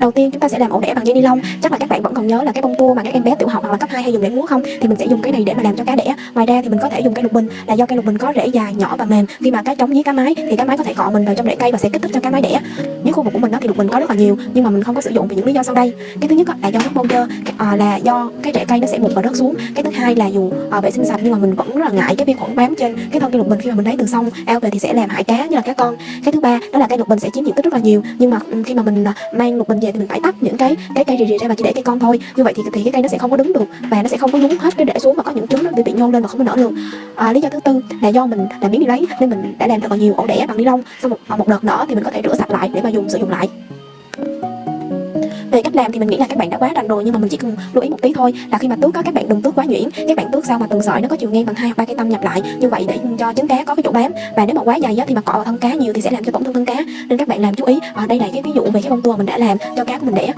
Đầu tiên chúng ta sẽ làm ổ đẻ bằng dây ni lông. Chắc là các bạn vẫn còn nhớ là cái bông tua mà các em bé tiểu học hoặc là cấp 2 hay dùng để múa không? Thì mình sẽ dùng cái này để mà làm cho cá đẻ. Ngoài ra thì mình có thể dùng cây lục bình là do cây lục bình có rễ dài, nhỏ và mềm. Khi mà cá trống với cá mái thì cá mái có thể cọ mình vào trong rễ cây và sẽ kích thích cho cá mái đẻ những khu vực của mình đó thì được bình có rất là nhiều nhưng mà mình không có sử dụng vì những lý do sau đây. Cái thứ nhất là do nước bông dơ, à, là do cái rễ cây nó sẽ mục và rớt xuống. Cái thứ hai là dù à, vệ sinh sạch nhưng mà mình vẫn rất là ngại cái vi khuẩn bám trên cái thân cây lục bình khi mà mình lấy từ sông ao về thì sẽ làm hại cá như là cá con. Cái thứ ba đó là cây lục bình sẽ chiếm diện tích rất là nhiều nhưng mà ừ, khi mà mình ờ, mang lục bình về thì mình phải tách những cái cái cây rì rì ra và chỉ để cây con thôi như vậy thì thì cái cây nó sẽ không có đứng được và nó sẽ không có nhúng hết cái rễ xuống mà có những trứng nó bị bị nhô lên và không có nở được à, lý do thứ tư là do mình làm miếng đi lấy nên mình đã làm thật là nhiều ổ đẻ bằng ni lông. Sau một à, một đợt nữa thì mình có thể rửa sạch lại để mà dùng sử dụng lại. Về cách làm thì mình nghĩ là các bạn đã quá rành rồi nhưng mà mình chỉ cần lưu ý một tí thôi là khi mà tước có các bạn đừng tước quá nhuyễn. Các bạn tước sao mà từng sợi nó có chiều ngang bằng hai hoặc ba cái tâm nhập lại. Như vậy để cho trứng cá có cái chỗ bám. Và nếu mà quá dày á, thì mà cọ vào thân cá nhiều thì sẽ làm cho tổn thương thân cá. Nên các bạn làm chú ý. À, đây là cái ví dụ về cái bông tua mình đã làm cho cá của mình đẻ.